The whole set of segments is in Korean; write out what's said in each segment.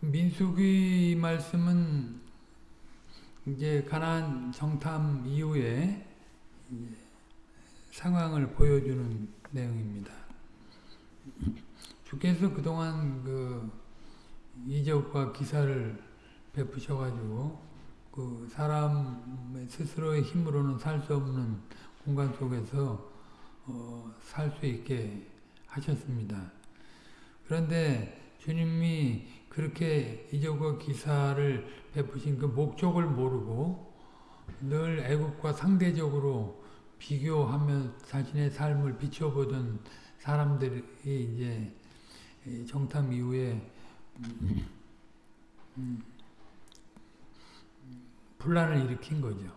민수기 말씀은 이제 가나안 정탐 이후에 상황을 보여주는 내용입니다. 주께서 그동안 그 이적과 기사를 베푸셔가지고 그 사람 스스로의 힘으로는 살 수 없는 공간 속에서 어, 살 수 있게 하셨습니다. 그런데 주님이 그렇게 이적과 기사를 베푸신 그 목적을 모르고 늘 애국과 상대적으로 비교하며 자신의 삶을 비춰보던 사람들이 이제 정탐 이후에 음, 분란을 일으킨 거죠.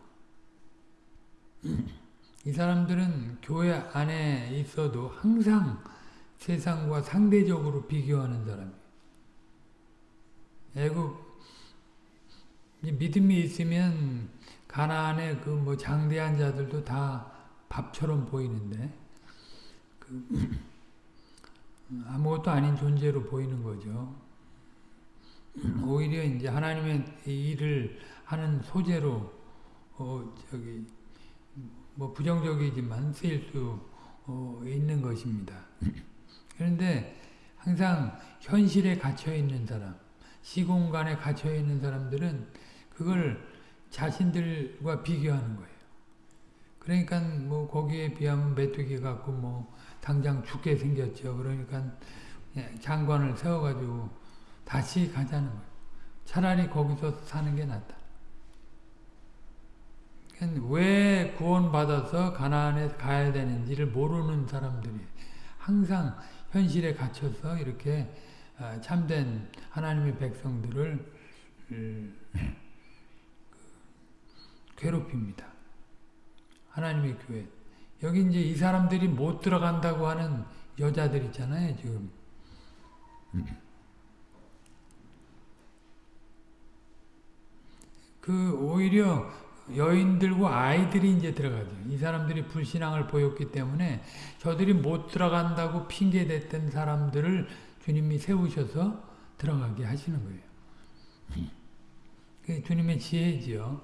이 사람들은 교회 안에 있어도 항상 세상과 상대적으로 비교하는 사람이에요. 애국 믿음이 있으면 가나안의 그 뭐 장대한 자들도 다 밥처럼 보이는데 그 아무것도 아닌 존재로 보이는 거죠. 오히려 이제 하나님의 일을 하는 소재로 어 저기 뭐 부정적이지만 쓰일 수어 있는 것입니다. 그런데 항상 현실에 갇혀 있는 사람, 시공간에 갇혀 있는 사람들은 그걸 자신들과 비교하는 거예요. 그러니까 뭐 거기에 비하면 메뚜기 같고 뭐 당장 죽게 생겼죠. 그러니까 장관을 세워가지고 다시 가자는 거예요. 차라리 거기서 사는 게 낫다. 왜 구원받아서 가나안에 가야 되는지를 모르는 사람들이 항상 현실에 갇혀서 이렇게 참된 하나님의 백성들을 괴롭힙니다. 하나님의 교회. 여기 이제 이 사람들이 못 들어간다고 하는 여자들 있잖아요, 지금. 그 오히려 여인들과 아이들이 이제 들어가죠. 이 사람들이 불신앙을 보였기 때문에 저들이 못 들어간다고 핑계댔던 사람들을 주님이 세우셔서 들어가게 하시는 거예요. 그 주님의 지혜지요.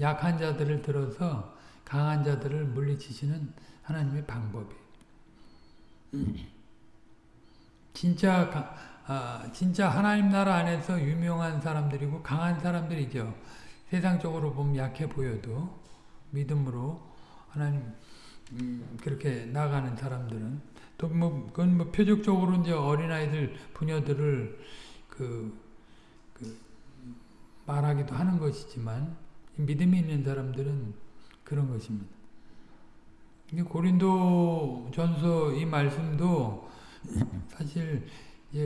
약한 자들을 들어서 강한 자들을 물리치시는 하나님의 방법이. 진짜 아, 진짜 하나님 나라 안에서 유명한 사람들이고 강한 사람들이죠. 세상적으로 보면 약해 보여도 믿음으로 하나님 음, 그렇게 나가는 사람들은 또 뭐 그건 뭐 표적적으로 이제 어린아이들 부녀들을 그, 그 말하기도 하는 것이지만 믿음이 있는 사람들은 그런 것입니다. 고린도 전서 이 말씀도 사실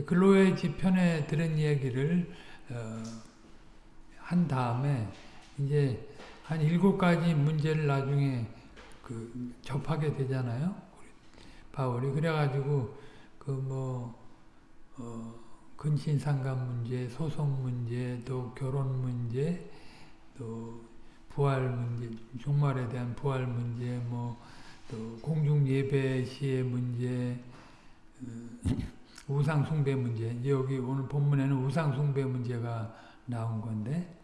글로의 지편에 들은 이야기를 어, 한 다음에 이제 한 일곱 가지 문제를 나중에 그 접하게 되잖아요. 바울이 그래가지고 그뭐 어, 근신상감 문제, 소송 문제, 또 결혼 문제, 또 부활 문제, 종말에 대한 부활 문제, 뭐 또 공중 예배 시의 문제, 어, 우상 숭배 문제. 이제 여기 오늘 본문에는 우상 숭배 문제가 나온 건데 음,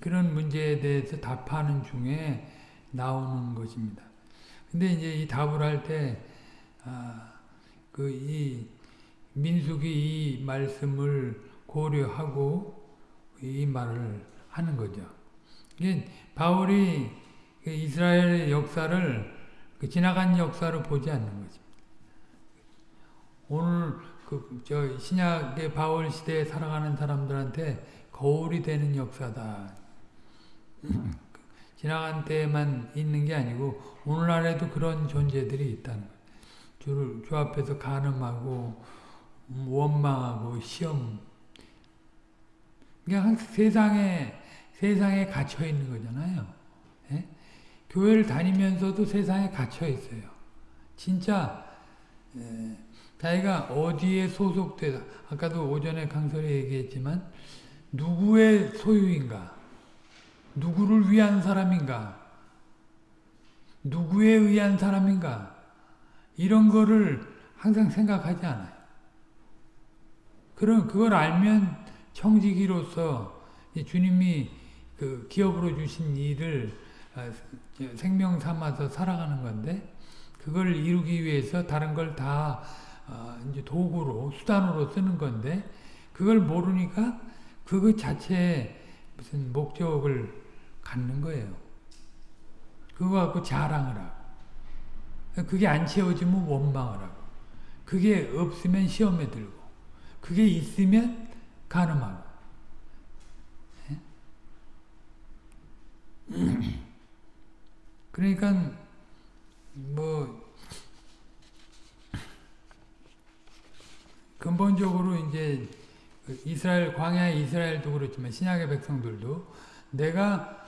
그런 문제에 대해서 답하는 중에 나오는 것입니다. 근데 이제 이 답을 할 때, 아, 그, 이, 민숙이 이 말씀을 고려하고 이 말을 하는 거죠. 이게 바울이 이스라엘의 역사를 그 지나간 역사로 보지 않는 거죠. 오늘 그, 저, 신약의 바울 시대에 살아가는 사람들한테 거울이 되는 역사다. 지나간 때만 있는 게 아니고 오늘날에도 그런 존재들이 있다는 거예요. 주를 주 앞에서 간음하고 원망하고 시험 그냥 세상에 세상에 갇혀 있는 거잖아요. 예? 교회를 다니면서도 세상에 갇혀 있어요. 진짜 예, 자기가 어디에 소속되다 아까도 오전에 강설에 얘기했지만 누구의 소유인가 누구를 위한 사람인가 누구에 의한 사람인가? 이런 거를 항상 생각하지 않아요. 그럼 그걸 알면 청지기로서 주님이 그 기업으로 주신 일을 아, 생명 삼아서 살아가는 건데 그걸 이루기 위해서 다른 걸다 어, 도구로 수단으로 쓰는 건데 그걸 모르니까 그것 자체에 무슨 목적을 갖는 거예요. 그거 갖고 자랑을 하고 그게 안 채워지면 원망을 하고 그게 없으면 시험에 들고 그게 있으면 가늠하고 예? 그러니까 뭐 근본적으로 이제 이스라엘 광야 이스라엘도 그렇지만 신약의 백성들도 내가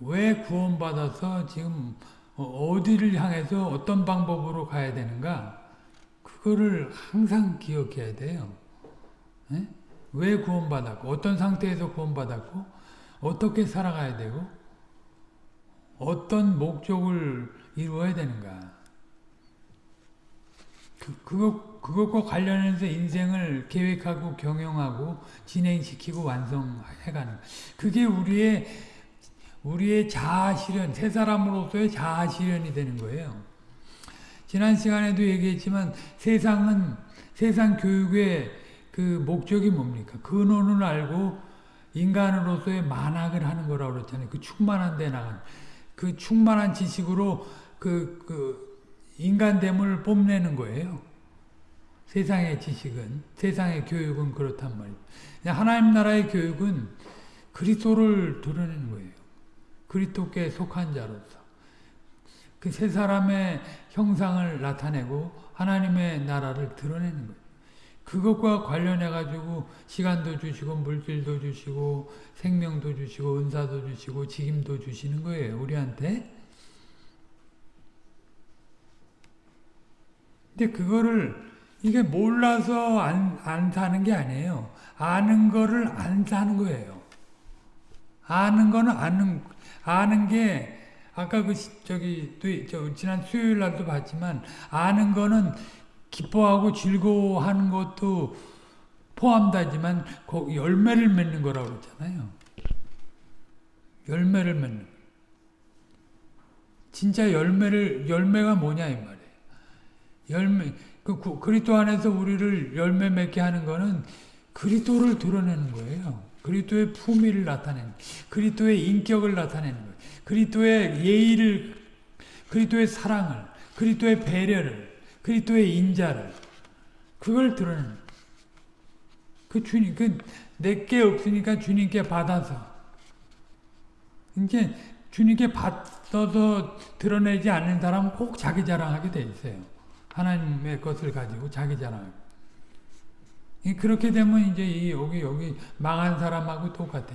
왜 구원받아서 지금 어디를 향해서 어떤 방법으로 가야 되는가 그거를 항상 기억해야 돼요. 네? 왜 구원받았고 어떤 상태에서 구원받았고 어떻게 살아가야 되고 어떤 목적을 이루어야 되는가 그, 그것, 그것과 관련해서 인생을 계획하고 경영하고 진행시키고 완성해가는 그게 우리의 우리의 자아 실현, 새 사람으로서의 자아 실현이 되는 거예요. 지난 시간에도 얘기했지만 세상은 세상 교육의 그 목적이 뭡니까? 근원을 알고 인간으로서의 만학을 하는 거라고 그랬잖아요. 그 충만한 데 나가는 그 충만한 지식으로 그, 그 인간됨을 뽐내는 거예요. 세상의 지식은, 세상의 교육은 그렇단 말이에요. 하나님 나라의 교육은 그리스도를 드러내는 거예요. 그리스도께 속한 자로서. 그 세 사람의 형상을 나타내고 하나님의 나라를 드러내는 거예요. 그것과 관련해 가지고 시간도 주시고 물질도 주시고 생명도 주시고 은사도 주시고 직임도 주시는 거예요. 우리한테. 근데 그거를 이게 몰라서 안, 안 사는 게 아니에요. 아는 거를 안 사는 거예요. 아는 거는 아는, 아는 게, 아까 그, 저기, 또, 저, 지난 수요일 날도 봤지만, 아는 거는 기뻐하고 즐거워하는 것도 포함되지만, 그 열매를 맺는 거라고 그랬잖아요. 열매를 맺는. 진짜 열매를, 열매가 뭐냐, 이 말이에요. 열매 그 그리스도 안에서 우리를 열매 맺게 하는 거는 그리스도를 드러내는 거예요. 그리스도의 품위를 나타내는 그리스도의 인격을 나타내는 거예요. 그리스도의 예의를 그리스도의 사랑을 그리스도의 배려를 그리스도의 인자를 그걸 드러내는 그 주님 그 내게 없으니까 주님께 받아서 이제 주님께 받아서 드러내지 않는 사람은 꼭 자기 자랑하게 돼 있어요. 하나님의 것을 가지고 자기 자랑. 그렇게 되면 이제 이 여기 여기 망한 사람하고 똑같아.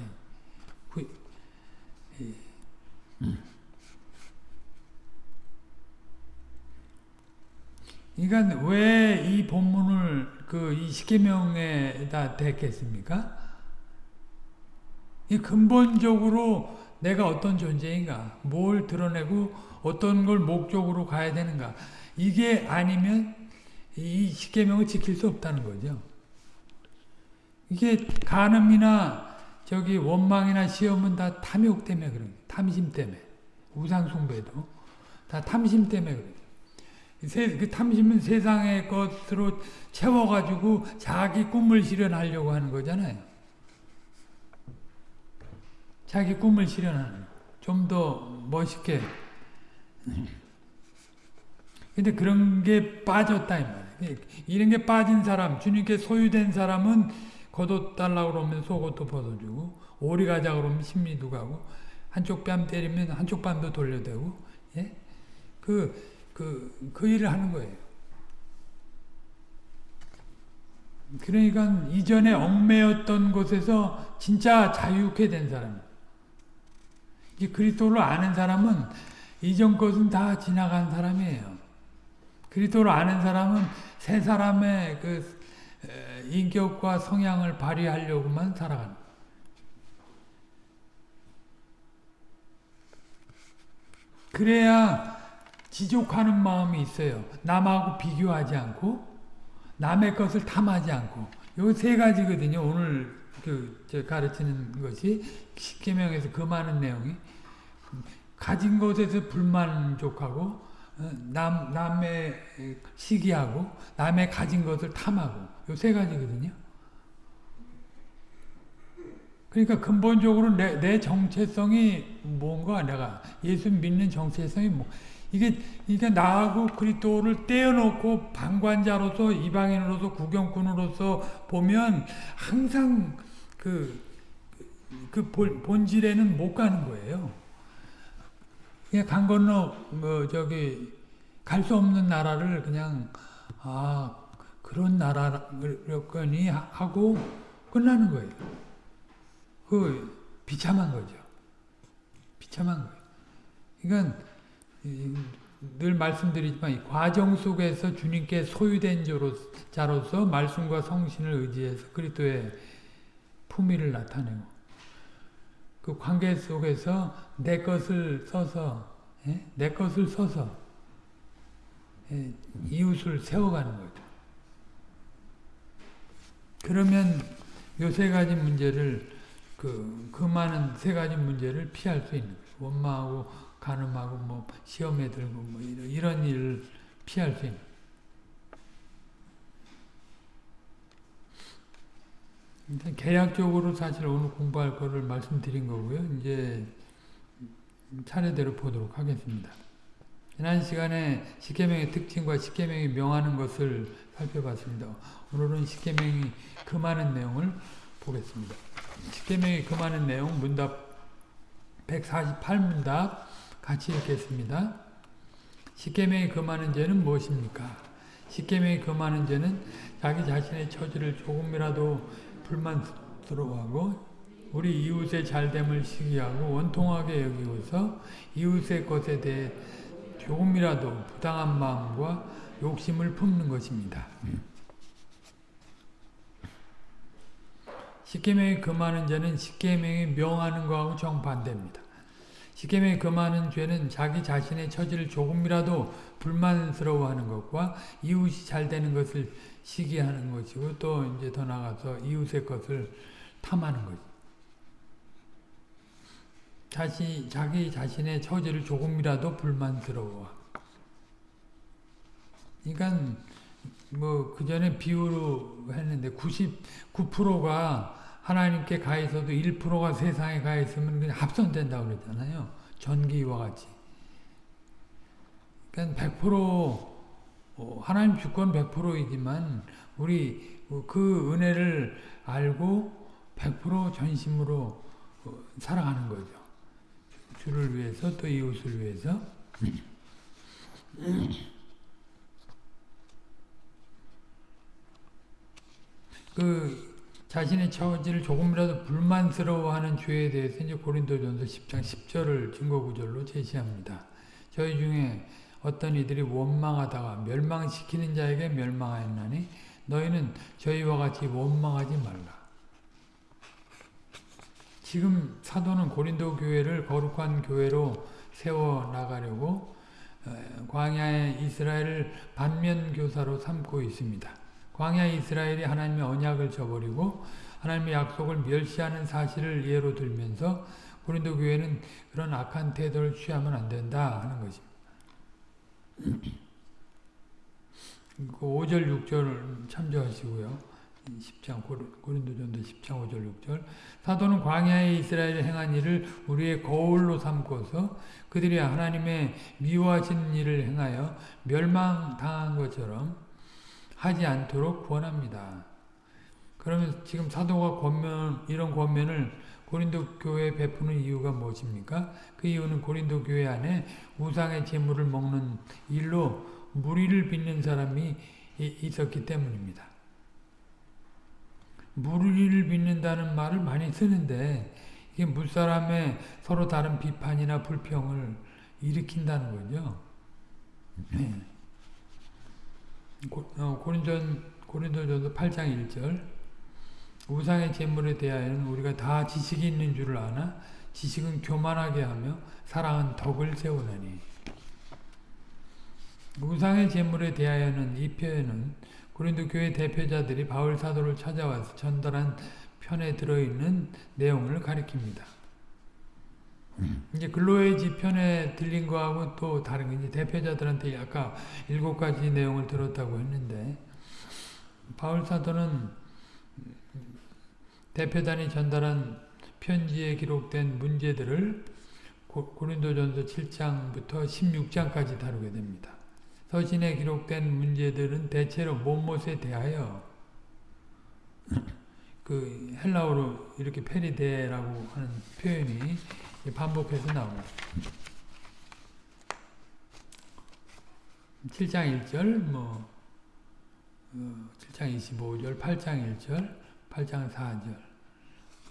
그러니까 왜 이 본문을 그 이 십계명에다 댔겠습니까? 이 근본적으로 내가 어떤 존재인가, 뭘 드러내고 어떤 걸 목적으로 가야 되는가. 이게 아니면 이 십계명을 지킬 수 없다는 거죠. 이게 간음이나 저기 원망이나 시험은 다 탐욕 때문에 그런 거예요. 탐심 때문에. 우상 숭배도 다 탐심 때문에 그래요. 그 탐심은 세상의 것으로 채워가지고 자기 꿈을 실현하려고 하는 거잖아요. 자기 꿈을 실현하는 좀 더 멋있게 근데 그런 게 빠졌다 이 말이에요. 이런 게 빠진 사람, 주님께 소유된 사람은 겉옷 달라고 그러면 속옷도 벗어주고 오리 가자 그러면 심리도 가고 한쪽 뺨 때리면 한쪽 뺨도 돌려대고 예? 그, 그, 그 일을 하는 거예요. 그러니까 이전에 얽매였던 곳에서 진짜 자유케 된 사람. 이 그리스도를 아는 사람은 이전 것은 다 지나간 사람이에요. 그리스도를 아는 사람은 새 사람의 그 인격과 성향을 발휘하려고만 살아가는 그래야 지족하는 마음이 있어요. 남하고 비교하지 않고 남의 것을 탐하지 않고 요 세 가지거든요. 오늘 그 가르치는 것이 십계명에서 그 많은 내용이 가진 것에서 불만족하고 어, 남 남의 시기하고 남의 가진 것을 탐하고 요 세 가지거든요. 그러니까 근본적으로 내, 내 정체성이 뭔가 내가 예수 믿는 정체성이 뭐 이게 이게 나하고 그리스도를 떼어놓고 방관자로서 이방인으로서 구경꾼으로서 보면 항상 그, 그 본질에는 못 가는 거예요. 그냥 강 건너 뭐 저기 갈 수 없는 나라를 그냥 아 그런 나라였거니 하고 끝나는 거예요. 그 비참한 거죠. 비참한 거예요. 그러니까 늘 말씀드리지만 과정 속에서 주님께 소유된 자로서 말씀과 성신을 의지해서 그리스도의 품위를 나타내고 그 관계 속에서 내 것을 써서 예? 내 것을 써서 예? 이웃을 세워가는 거죠. 그러면 요 세 가지 문제를 그, 그 많은 세 가지 문제를 피할 수 있는 거예요. 원망하고 가늠하고 뭐 시험에 들고 뭐 이런, 이런 일을 피할 수 있는 일단 계약적으로 사실 오늘 공부할 거를 말씀드린 거고요. 이제 차례대로 보도록 하겠습니다. 지난 시간에 십계명의 특징과 십계명이 명하는 것을 살펴봤습니다. 오늘은 십계명이 금하는 내용을 보겠습니다. 십계명이 금하는 내용 문답 148문답 같이 읽겠습니다. 십계명이 금하는 죄는 무엇입니까? 십계명이 금하는 죄는 자기 자신의 처지를 조금이라도 불만스러워하고 우리 이웃의 잘됨을 시기하고 원통하게 여기고서 이웃의 것에 대해 조금이라도 부당한 마음과 욕심을 품는 것입니다. 십계명이 금하는 자는 십계명이 명하는 것하고 정반대입니다. 십계명이 금하는 죄는 자기 자신의 처지를 조금이라도 불만스러워하는 것과 이웃이 잘 되는 것을 시기하는 것이고 또 이제 더 나가서 이웃의 것을 탐하는 거지. 자시, 자기 자신의 처지를 조금이라도 불만스러워. 그러니까 뭐 그전에 비유로 했는데 99%가 하나님께 가 있어도 1%가 세상에 가 있으면 그냥 합선된다고 그러잖아요. 전기와 같이. 그러니까 100% 어, 하나님 주권 100%이지만 우리 그 은혜를 알고 100% 전심으로 어, 살아가는 거죠. 주를 위해서 또 이웃을 위해서 그 자신의 처지를 조금이라도 불만스러워하는 죄에 대해서 이제 고린도전서 10장 10절을 증거 구절로 제시합니다. 저희 중에 어떤 이들이 원망하다가 멸망시키는 자에게 멸망하였나니 너희는 저희와 같이 원망하지 말라. 지금 사도는 고린도 교회를 거룩한 교회로 세워나가려고 광야의 이스라엘을 반면교사로 삼고 있습니다. 광야 이스라엘이 하나님의 언약을 저버리고 하나님의 약속을 멸시하는 사실을 예로 들면서 고린도 교회는 그런 악한 태도를 취하면 안 된다 하는 것입니다. 5절 그 6절 참조하시고요. 10장 고린도전도 10장 5절 6절 사도는 광야에 이스라엘이 행한 일을 우리의 거울로 삼고서 그들이 하나님의 미워하신 일을 행하여 멸망당한 것처럼 하지 않도록 구원합니다. 그러면 지금 사도가 권면 이런 권면을 고린도 교회에 베푸는 이유가 무엇입니까? 그 이유는 고린도 교회 안에 우상의 제물을 먹는 일로 무리를 빚는 사람이 있었기 때문입니다. 무리를 빚는다는 말을 많이 쓰는데 이게 물사람의 서로 다른 비판이나 불평을 일으킨다는 거죠. 네. 고, 어, 고린전, 고린도전서 8장 1절 우상의 재물에 대하여는 우리가 다 지식이 있는 줄을 아나? 지식은 교만하게 하며 사랑은 덕을 세우느니. 우상의 제물에 대하여는 이 표현은 고린도 교회 대표자들이 바울 사도를 찾아와서 전달한 편에 들어있는 내용을 가리킵니다. 이제 근로의 지편에 들린 거하고 또 다른 게 이제 대표자들한테 아까 일곱 가지 내용을 들었다고 했는데 바울 사도는 대표단이 전달한 편지에 기록된 문제들을 고린도전서 7장부터 16장까지 다루게 됩니다. 서신에 기록된 문제들은 대체로 못못에 대하여 그 헬라어로 이렇게 페리데라고 하는 표현이 반복해서 나옵니다. 7장 1절, 뭐, 어, 7장 25절, 8장 1절, 8장 4절,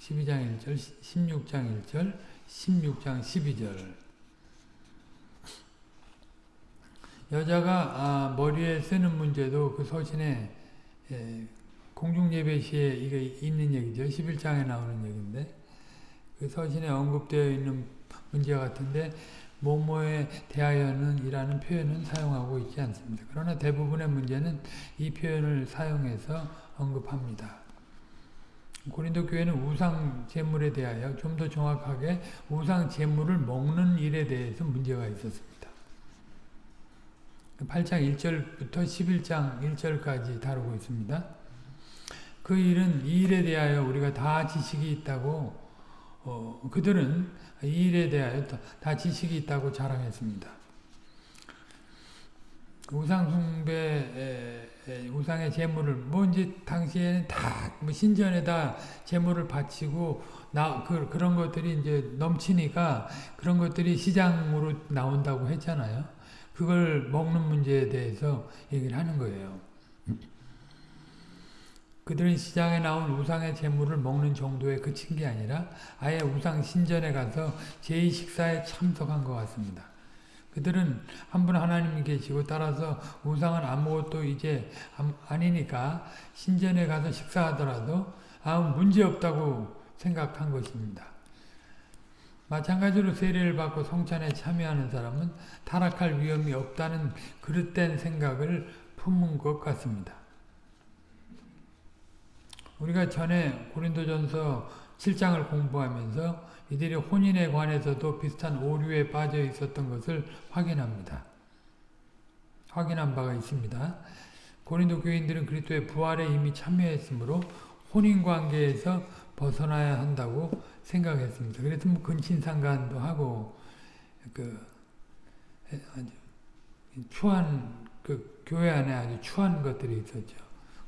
12장 1절, 16장 1절, 16장 12절. 여자가 아, 머리에 쓰는 문제도 그 서신에 예, 공중예배 시에 이게 있는 얘기죠. 11장에 나오는 얘기인데 그 서신에 언급되어 있는 문제 같은데 뭐뭐에 대하여는 이라는 표현은 사용하고 있지 않습니다. 그러나 대부분의 문제는 이 표현을 사용해서 언급합니다. 고린도 교회는 우상 제물에 대하여 좀 더 정확하게 우상 제물을 먹는 일에 대해서 문제가 있었습니다. 8장 1절부터 11장 1절까지 다루고 있습니다. 그 일은 이 일에 대하여 우리가 다 지식이 있다고 어, 그들은 이 일에 대하여 다 지식이 있다고 자랑했습니다. 우상숭배, 우상의 제물을, 뭐 이제 당시에는 다 뭐 신전에다 제물을 바치고, 나, 그, 그런 것들이 이제 넘치니까 그런 것들이 시장으로 나온다고 했잖아요. 그걸 먹는 문제에 대해서 얘기를 하는 거예요. 그들은 시장에 나온 우상의 재물을 먹는 정도에 그친 게 아니라 아예 우상 신전에 가서 제2식사에 참석한 것 같습니다. 그들은 한 분 하나님이 계시고 따라서 우상은 아무것도 이제 아니니까 신전에 가서 식사하더라도 아무 문제 없다고 생각한 것입니다. 마찬가지로 세례를 받고 성찬에 참여하는 사람은 타락할 위험이 없다는 그릇된 생각을 품은 것 같습니다. 우리가 전에 고린도전서 7장을 공부하면서 이들이 혼인에 관해서도 비슷한 오류에 빠져 있었던 것을 확인합니다. 확인한 바가 있습니다. 고린도 교인들은 그리스도의 부활에 이미 참여했으므로 혼인 관계에서 벗어나야 한다고 생각했습니다. 그래서 뭐 근친상간도 하고 그 아주 추한 그 교회 안에 아주 추한 것들이 있었죠.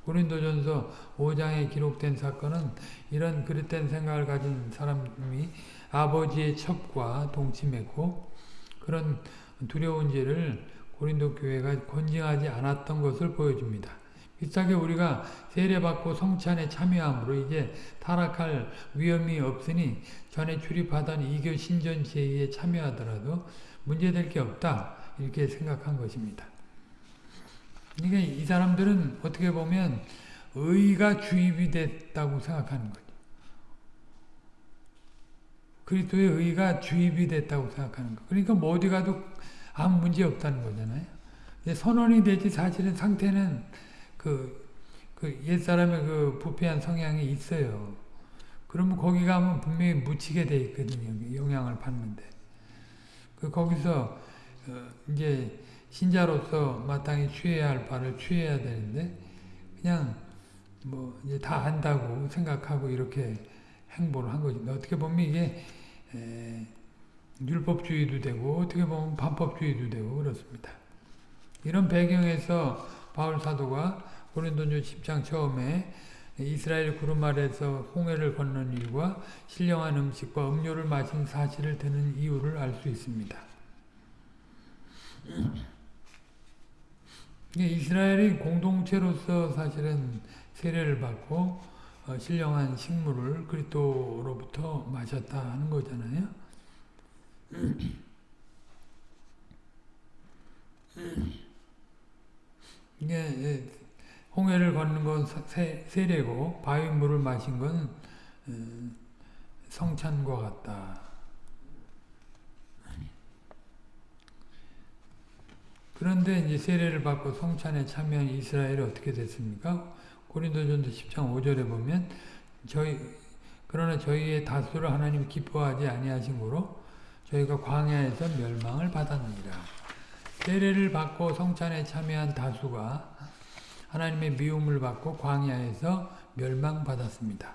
고린도전서 5장에 기록된 사건은 이런 그릇된 생각을 가진 사람이 아버지의 첩과 동침했고 그런 두려운 죄를 고린도 교회가 권징하지 않았던 것을 보여줍니다. 비슷하게 우리가 세례받고 성찬에 참여함으로 이제 타락할 위험이 없으니 전에 출입하던 이교 신전 제의에 참여하더라도 문제될 게 없다 이렇게 생각한 것입니다. 그러니까 이 사람들은 어떻게 보면 의가 주입이 됐다고 생각하는 거죠. 그리스도의 의가 주입이 됐다고 생각하는 거. 그러니까 뭐 어디 가도 아무 문제 없다는 거잖아요. 선언이 되지 사실은 상태는 그, 그 옛사람의 그 부패한 성향이 있어요. 그러면 거기 가면 분명히 묻히게 돼 있거든요. 영향을 받는데. 그 거기서 어 이제 신자로서 마땅히 취해야 할 바를 취해야 되는데 그냥 뭐 이제 다 안다고 생각하고 이렇게 행보를 한 거지. 어떻게 보면 이게 에, 율법주의도 되고 어떻게 보면 반법주의도 되고 그렇습니다. 이런 배경에서 바울 사도가 고린도전 10장 처음에 이스라엘 구름 아래서 홍해를 건넌 일과 신령한 음식과 음료를 마신 사실을 드는 이유를 알 수 있습니다. 이스라엘이 공동체로서 사실은 세례를 받고 어, 신령한 식물을 그리스도로부터 마셨다 하는 거잖아요. 이게 예, 홍해를 걷는 건 세례고 바위물을 마신 건 어, 성찬과 같다. 그런데 이제 세례를 받고 성찬에 참여한 이스라엘이 어떻게 됐습니까? 고린도전서 10장 5절에 보면 저희 그러나 저희의 다수를 하나님 기뻐하지 아니하심으로 저희가 광야에서 멸망을 받았느니라. 세례를 받고 성찬에 참여한 다수가 하나님의 미움을 받고 광야에서 멸망받았습니다.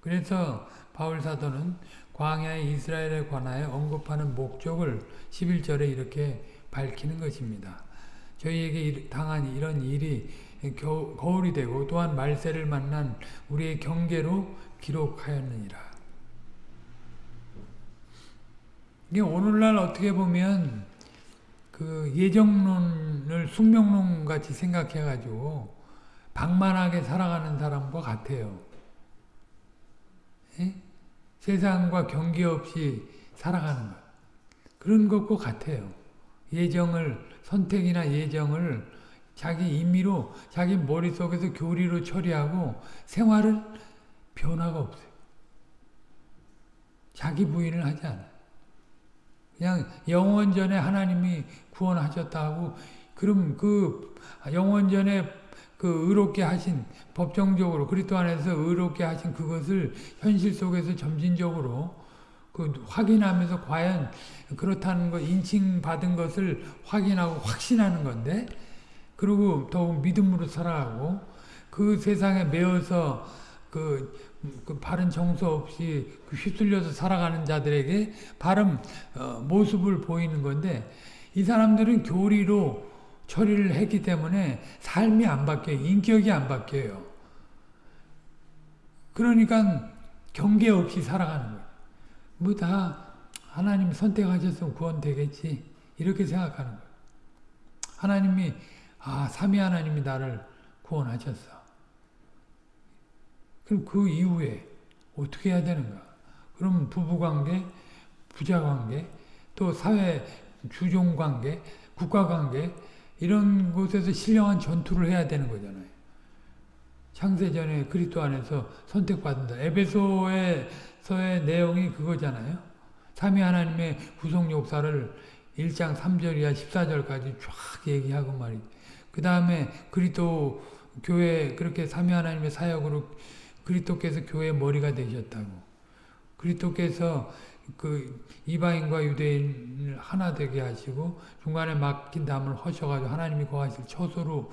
그래서 바울 사도는 광야의 이스라엘에 관하여 언급하는 목적을 11절에 이렇게 밝히는 것입니다. 저희에게 당한 이런 일이 거울이 되고 또한 말세를 만난 우리의 경계로 기록하였느니라. 이게 오늘날 어떻게 보면 그 예정론을 숙명론 같이 생각해가지고 방만하게 살아가는 사람과 같아요. 예? 세상과 경계 없이 살아가는 것. 그런 것과 같아요. 예정을, 선택이나 예정을 자기 임의로, 자기 머릿속에서 교리로 처리하고 생활을 변화가 없어요. 자기 부인을 하지 않아요. 그냥 영원 전에 하나님이 구원하셨다 하고 그럼 그 영원 전에 그 의롭게 하신 법정적으로 그리스도 안에서 의롭게 하신 그것을 현실 속에서 점진적으로 그 확인하면서 과연 그렇다는 거 인칭받은 것을 확인하고 확신하는 건데 그리고 더욱 믿음으로 살아가고 그 세상에 매어서 그, 그 바른 정서 없이 그 휩쓸려서 살아가는 자들에게 바른 어, 모습을 보이는 건데 이 사람들은 교리로 처리를 했기 때문에 삶이 안 바뀌어요. 인격이 안 바뀌어요. 그러니까 경계 없이 살아가는 거예요. 뭐 다 하나님 선택하셨으면 구원되겠지. 이렇게 생각하는 거예요. 하나님이 아 삼위 하나님이 나를 구원하셨어. 그럼 그 이후에 어떻게 해야 되는가? 그럼 부부관계, 부자관계, 또 사회 주종관계, 국가관계 이런 곳에서 신령한 전투를 해야 되는 거잖아요. 창세전에 그리스도 안에서 선택받는다. 에베소에서의 내용이 그거잖아요. 삼위 하나님의 구속 역사를 1장 3절 이하 14절까지 쫙 얘기하고 말이죠. 그 다음에 그리스도 교회 그렇게 삼위 하나님의 사역으로 그리스도께서 교회의 머리가 되셨다고. 그리스도께서 그 이방인과 유대인을 하나 되게 하시고 중간에 막힌 담을 허셔가지고 하나님이 거하실 처소로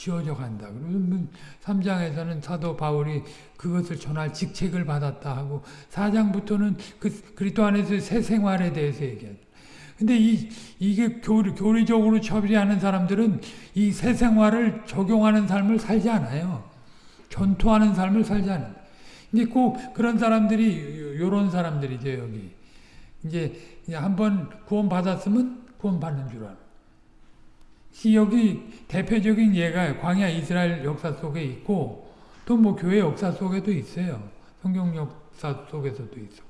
지어져 간다. 그러면 3장에서는 사도 바울이 그것을 전할 직책을 받았다 하고 4장부터는 그 그리스도 안에서 새 생활에 대해서 얘기하죠. 근데 이, 이게 교리, 교리적으로 처리하는 사람들은 이 새 생활을 적용하는 삶을 살지 않아요. 전투하는 삶을 살지 않아요. 근데 꼭 그런 사람들이, 요런 사람들이죠, 여기. 이제 한번 구원 받았으면 구원 받는 줄 알아. 여기 대표적인 예가 광야 이스라엘 역사 속에 있고 또 뭐 교회 역사 속에도 있어요. 성경 역사 속에서도 있어.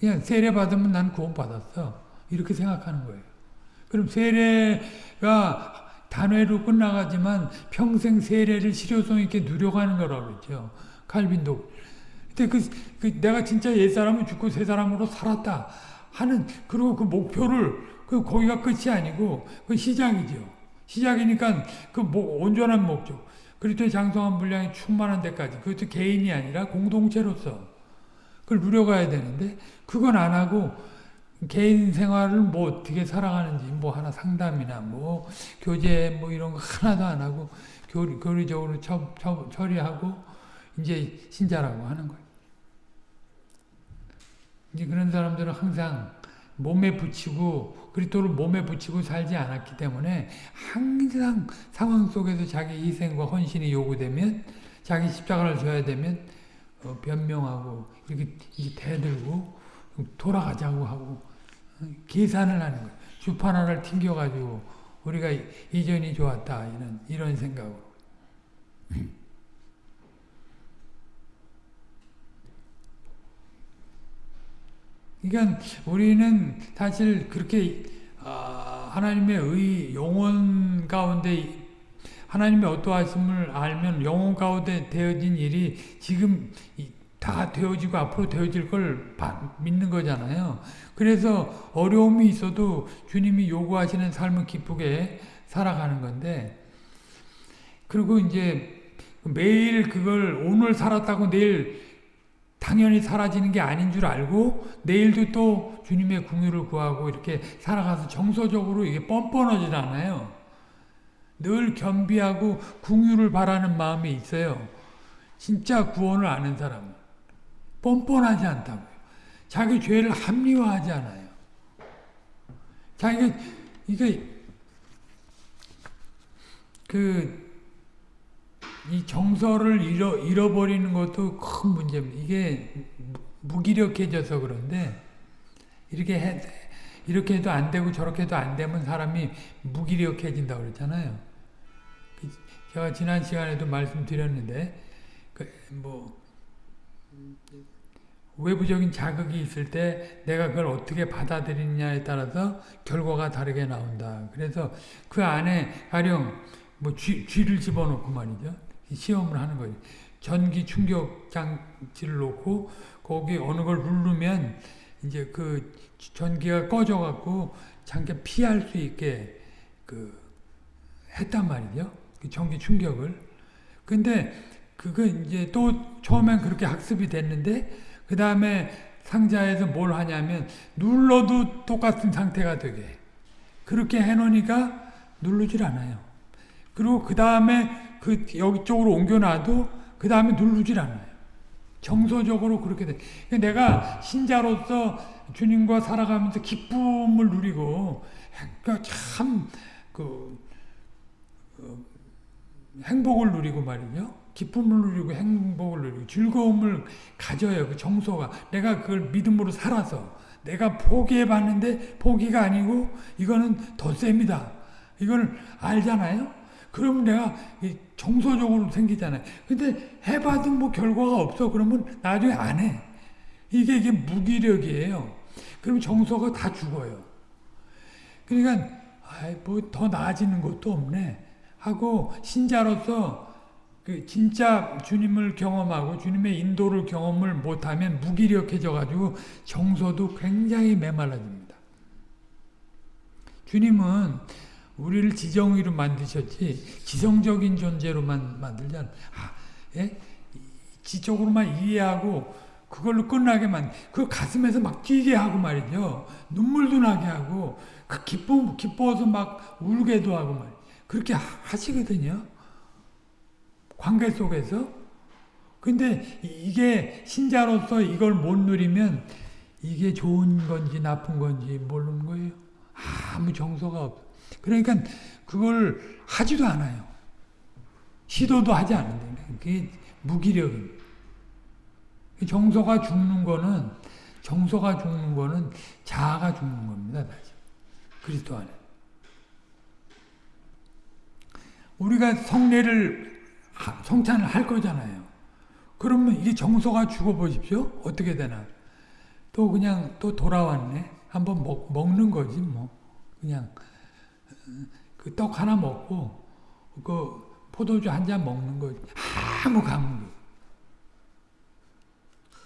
그냥 세례 받으면 난 구원 받았어. 이렇게 생각하는 거예요. 그럼 세례가 단회로 끝나가지만 평생 세례를 실효성 있게 누려가는 거라고 그랬죠. 칼빈도. 근데 그, 그 내가 진짜 옛사람은 죽고 새 사람으로 살았다 하는 그리고 그 목표를 그 거기가 끝이 아니고 그 시작이죠. 시작이니까 그 뭐, 온전한 목적. 그리스도의 장성한 분량이 충만한 데까지 그것도 개인이 아니라 공동체로서 그걸 누려가야 되는데 그건 안 하고 개인 생활을 뭐 어떻게 살아가는지 뭐 하나 상담이나 뭐 교제 뭐 이런 거 하나도 안 하고 교리, 교리적으로 처, 처, 처리하고 이제 신자라고 하는 거예요. 이제 그런 사람들은 항상 몸에 붙이고 그리스도를 몸에 붙이고 살지 않았기 때문에 항상 상황 속에서 자기 희생과 헌신이 요구되면 자기 십자가를 져야 되면 어, 변명하고 이렇게, 이렇게 대들고 돌아가자고 하고 계산을 하는 거예요. 주판 하나를 튕겨가지고 우리가 이전이 좋았다 이런 이런 생각으로. 그러니까 우리는 사실 그렇게 하나님의 의 영혼 가운데 하나님의 어떠하심을 알면 영혼 가운데 되어진 일이 지금 다 되어지고 앞으로 되어질 걸 믿는 거잖아요. 그래서 어려움이 있어도 주님이 요구하시는 삶을 기쁘게 살아가는 건데 그리고 이제 매일 그걸 오늘 살았다고 내일 당연히 사라지는 게 아닌 줄 알고 내일도 또 주님의 궁유를 구하고 이렇게 살아가서 정서적으로 이게 뻔뻔하지 않아요. 늘 겸비하고 궁유를 바라는 마음이 있어요. 진짜 구원을 아는 사람은. 뻔뻔하지 않다고요. 자기 죄를 합리화하지 않아요. 자기가 이게 그 이 정서를 잃어 잃어버리는 것도 큰 문제입니다. 이게 무기력해져서 그런데 이렇게 해 이렇게 해도 안 되고 저렇게 해도 안 되면 사람이 무기력해진다 그랬잖아요. 그 제가 지난 시간에도 말씀드렸는데 그 뭐 외부적인 자극이 있을 때 내가 그걸 어떻게 받아들이느냐에 따라서 결과가 다르게 나온다. 그래서 그 안에 가령 뭐 쥐, 쥐를 집어넣고 말이죠. 시험을 하는 거죠. 전기 충격 장치를 놓고 거기 어느 걸 누르면 이제 그 전기가 꺼져 갖고 잠깐 피할 수 있게 그 했단 말이죠. 그 전기 충격을. 근데 그거 이제 또 처음엔 그렇게 학습이 됐는데 그 다음에 상자에서 뭘 하냐면 눌러도 똑같은 상태가 되게 그렇게 해놓으니까 누르질 않아요. 그리고 그 다음에 그 여기 쪽으로 옮겨놔도 그 다음에 누르질 않아요. 정서적으로 그렇게 돼. 내가 신자로서 주님과 살아가면서 기쁨을 누리고 그러니까 참그 어, 행복을 누리고 말이죠. 기쁨을 누리고 행복을 누리고 즐거움을 가져요. 그 정서가. 내가 그걸 믿음으로 살아서 내가 포기해 봤는데 포기가 아니고 이거는 더 셉니다. 이걸 알잖아요. 그러면 내가 정서적으로 생기잖아요. 근데 해봐도 뭐 결과가 없어. 그러면 나중에 안 해. 이게 이게 무기력이에요. 그럼 정서가 다 죽어요. 그러니까 뭐더 나아지는 것도 없네. 하고 신자로서 그 진짜 주님을 경험하고 주님의 인도를 경험을 못하면 무기력해져 가지고 정서도 굉장히 메말라집니다. 주님은 우리를 지정의로 만드셨지 지성적인 존재로만 만들지 않 아, 예? 지적으로만 이해하고 그걸로 끝나게 만 그 가슴에서 막 뛰게 하고 말이죠. 눈물도 나게 하고 그 기뻐 기뻐서 막 울게도 하고 말 그렇게 하시거든요. 관계 속에서. 근데 이게 신자로서 이걸 못 누리면 이게 좋은 건지 나쁜 건지 모르는 거예요. 아무 정서가 없. 그러니까 그걸 하지도 않아요. 시도도 하지 않는데 그게 무기력입니다. 정서가 죽는 거는 정서가 죽는 거는 자아가 죽는 겁니다. 다시 그리스도 안에. 우리가 성례를 성찬을 할 거잖아요. 그러면 이게 정서가 죽어보십시오. 어떻게 되나. 또 그냥 또 돌아왔네. 한번 먹, 먹는 거지 뭐. 그냥 그 떡 하나 먹고 그 포도주 한 잔 먹는 거지. 아무 감흥.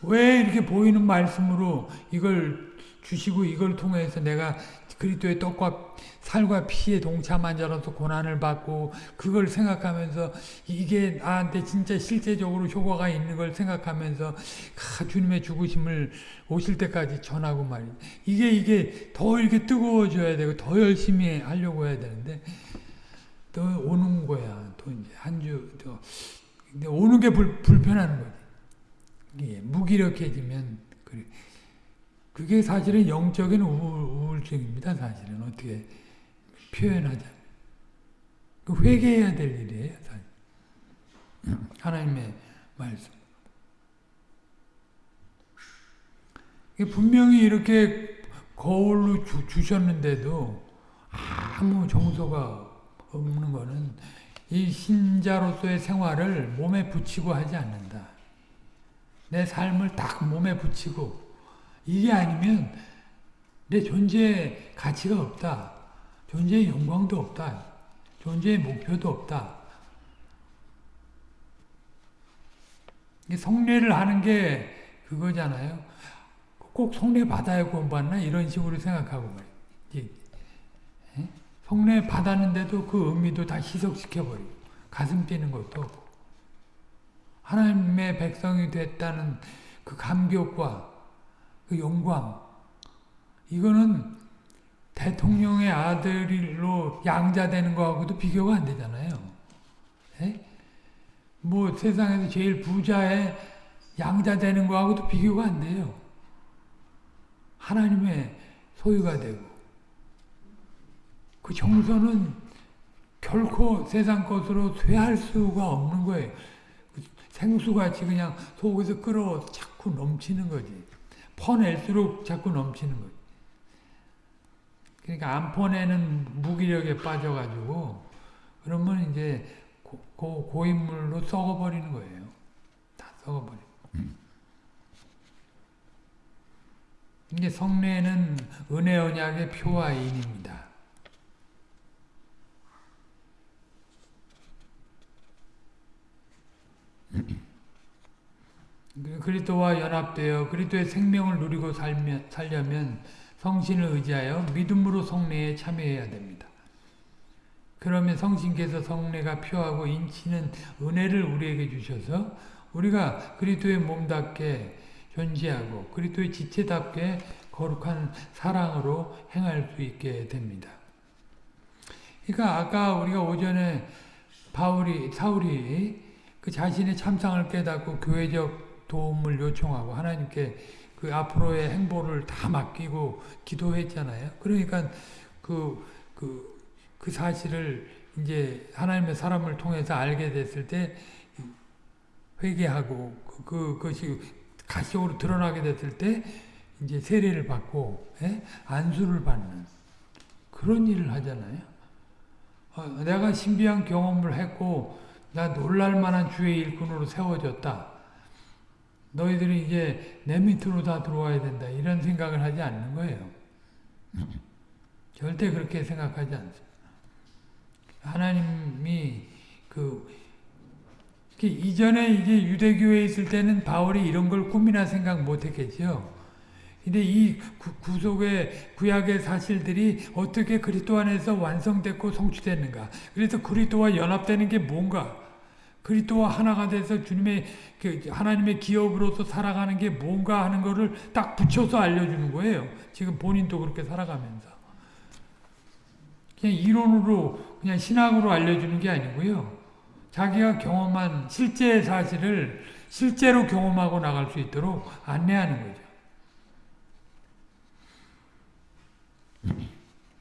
왜 이렇게 보이는 말씀으로 이걸 주시고 이걸 통해서 내가 그리스도의 떡과 살과 피에 동참한 자로서 고난을 받고 그걸 생각하면서 이게 나한테 진짜 실제적으로 효과가 있는 걸 생각하면서 아, 주님의 죽으심을 오실 때까지 전하고 말이야. 이게 이게 더 이렇게 뜨거워져야 되고 더 열심히 하려고 해야 되는데 또 오는 거야. 또 이제 한주또 오는 게 불, 불편한 거지. 예, 무기력해지면 그래. 그게 사실은 영적인 우울, 증입니다 사실은 어떻게 표현하자. 그 회개해야 될 일이에요. 사실. 하나님의 말씀. 분명히 이렇게 거울로 주, 주셨는데도 아무 정서가 없는 거는 이 신자로서의 생활을 몸에 붙이고 하지 않는다. 내 삶을 딱 몸에 붙이고 이게 아니면 내 존재의 가치가 없다. 존재의 영광도 없다. 존재의 목표도 없다. 성례를 하는 게 그거잖아요. 꼭 성례 받아야 구원받나 이런 식으로 생각하고 말이에요. 성례 받았는데도 그 의미도 다 희석시켜버리고 가슴 뛰는 것도 없고 하나님의 백성이 됐다는 그 감격과 그 영광 이거는 대통령의 아들로 양자되는 거하고도 비교가 안 되잖아요. 에? 뭐 세상에서 제일 부자의 양자되는 거하고도 비교가 안 돼요. 하나님의 소유가 되고 그 정서는 결코 세상 것으로 쇠할 수가 없는 거예요. 생수같이 그냥 속에서 끓어 자꾸 넘치는 거지. 퍼낼수록 자꾸 넘치는 거지. 그러니까 안 퍼내는 무기력에 빠져가지고 그러면 이제 고, 고, 고인물로 썩어버리는 거예요. 다 썩어버려. 이게 성례는 은혜 언약의 표와 인입니다. 그리스도와 연합되어 그리스도의 생명을 누리고 살면, 살려면 성신을 의지하여 믿음으로 성례에 참여해야 됩니다. 그러면 성신께서 성례가 표하고 인치는 은혜를 우리에게 주셔서 우리가 그리스도의 몸답게 존재하고 그리스도의 지체답게 거룩한 사랑으로 행할 수 있게 됩니다. 그러니까 아까 우리가 오전에 바울이 사울이 그 자신의 참상을 깨닫고 교회적 도움을 요청하고 하나님께 그 앞으로의 행보를 다 맡기고 기도했잖아요. 그러니까 그, 그, 그 사실을 이제 하나님의 사람을 통해서 알게 됐을 때 회개하고 그, 그것이 가시적으로 드러나게 됐을 때 이제 세례를 받고 예? 안수를 받는 그런 일을 하잖아요. 어, 내가 신비한 경험을 했고 나 놀랄만한 주의 일꾼으로 세워졌다. 너희들이 이제 내 밑으로 다 들어와야 된다. 이런 생각을 하지 않는 거예요. 절대 그렇게 생각하지 않습니다. 하나님이 그 이전에 이제 유대교에 있을 때는 바울이 이런 걸 꿈이나 생각 못 했겠죠. 근데 이 구, 속의 구약의 사실들이 어떻게 그리스도 안에서 완성됐고 성취됐는가? 그래서 그리스도와 연합되는 게 뭔가? 그리스도와 하나가 돼서 주님의 그 하나님의 기업으로서 살아가는 게 뭔가 하는 거를 딱 붙여서 알려주는 거예요. 지금 본인도 그렇게 살아가면서 그냥 이론으로 그냥 신학으로 알려주는 게 아니고요. 자기가 경험한 실제 사실을 실제로 경험하고 나갈 수 있도록 안내하는 거죠.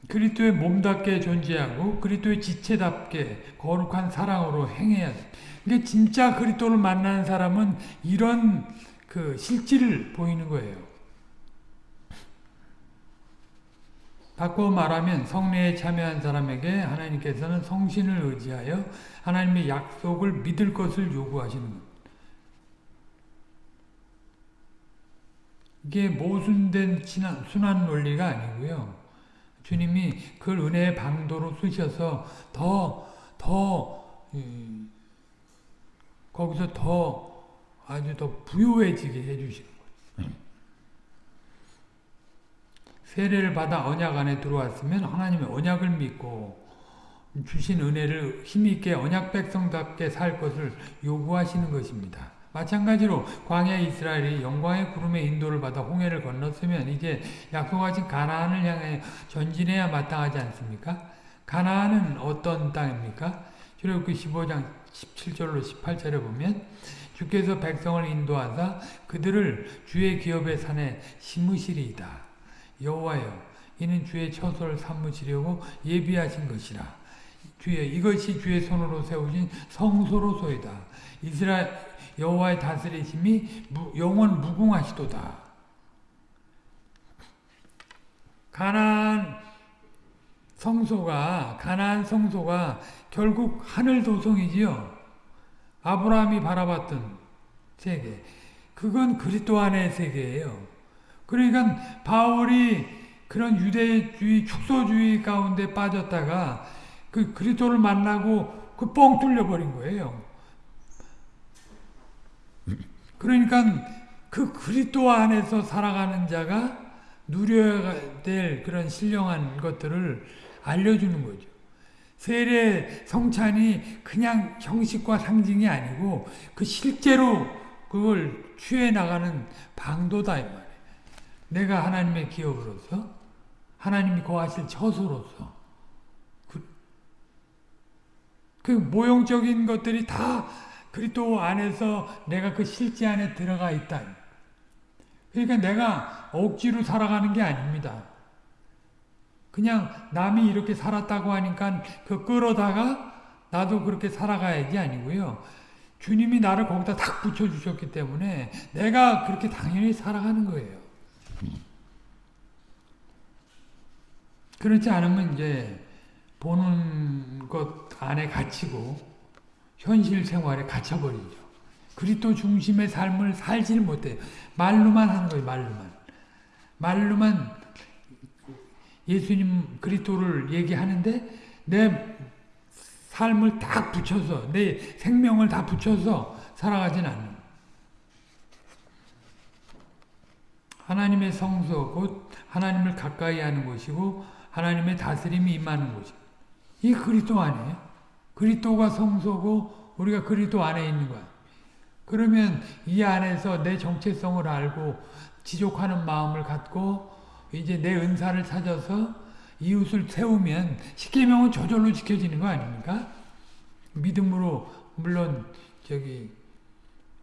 그리스도의 몸답게 존재하고 그리스도의 지체답게 거룩한 사랑으로 행해야 돼. 근데 진짜 그리스도를 만나는 사람은 이런 그 실질을 보이는 거예요. 바꿔 말하면 성례에 참여한 사람에게 하나님께서는 성신을 의지하여 하나님의 약속을 믿을 것을 요구하시는 것. 이게 모순된 순환 논리가 아니고요. 주님이 그걸 은혜의 방도로 쓰셔서 더, 더, 음, 거기서 더 아주 더 부유해지게 해주시는 거예요. 세례를 받아 언약 안에 들어왔으면 하나님의 언약을 믿고 주신 은혜를 힘있게 언약 백성답게 살 것을 요구하시는 것입니다. 마찬가지로 광야 이스라엘이 영광의 구름의 인도를 받아 홍해를 건넜으면 이제 약속하신 가나안을 향해 전진해야 마땅하지 않습니까? 가나안은 어떤 땅입니까? 출애굽기 15장 17절로 18절에 보면 주께서 백성을 인도하사 그들을 주의 기업의 산에 심으시리이다. 여호와여 이는 주의 처소를 삼으시려고 예비하신 것이라. 주의 이것이 주의 손으로 세우신 성소로소이다. 이스라엘 여호와의 다스리심이 영원 무궁하시도다. 가난 성소가 가난 성소가 결국 하늘 도성이지요. 아브라함이 바라봤던 세계. 그건 그리스도 안의 세계예요. 그러니까 바울이 그런 유대주의 축소주의 가운데 빠졌다가 그 그리스도를 만나고 그 뻥 뚫려 버린 거예요. 그러니까 그 그리스도 안에서 살아가는 자가 누려야 될 그런 신령한 것들을 알려주는 거죠. 세례 성찬이 그냥 형식과 상징이 아니고 그 실제로 그걸 취해 나가는 방도다 이 말이에요. 내가 하나님의 기업으로서 하나님이 거하실 처소로서 그, 그 모형적인 것들이 다 그리스도 안에서 내가 그 실제 안에 들어가 있다. 그러니까 내가 억지로 살아가는 게 아닙니다. 그냥 남이 이렇게 살았다고 하니까 그 끌어다가 나도 그렇게 살아가야지 아니고요. 주님이 나를 거기다 탁 붙여주셨기 때문에 내가 그렇게 당연히 살아가는 거예요. 그렇지 않으면 이제 보는 것 안에 갇히고 현실 생활에 갇혀버리죠. 그리스도 중심의 삶을 살지를 못해요. 말로만 하는 거예요. 말로만. 말로만 예수님 그리스도를 얘기하는데 내 삶을 딱 붙여서 내 생명을 다 붙여서 살아가진 않는 하나님의 성소 곧 하나님을 가까이 하는 곳이고 하나님의 다스림이 임하는 곳이고 이 그리스도 아니에요? 그리스도가 성소고 우리가 그리스도 안에 있는 거야. 그러면 이 안에서 내 정체성을 알고 지족하는 마음을 갖고 이제 내 은사를 찾아서 이웃을 세우면 십계명은 저절로 지켜지는 거 아닙니까? 믿음으로 물론 저기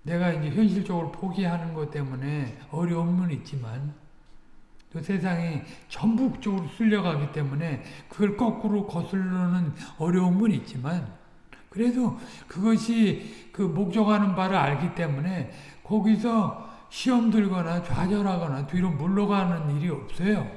내가 이제 현실적으로 포기하는 것 때문에 어려움은 있지만 또 세상이 전북적으로 쓸려가기 때문에 그걸 거꾸로 거슬러는 어려움은 있지만 그래도 그것이 그 목적하는 바를 알기 때문에 거기서 시험 들거나 좌절하거나 뒤로 물러가는 일이 없어요.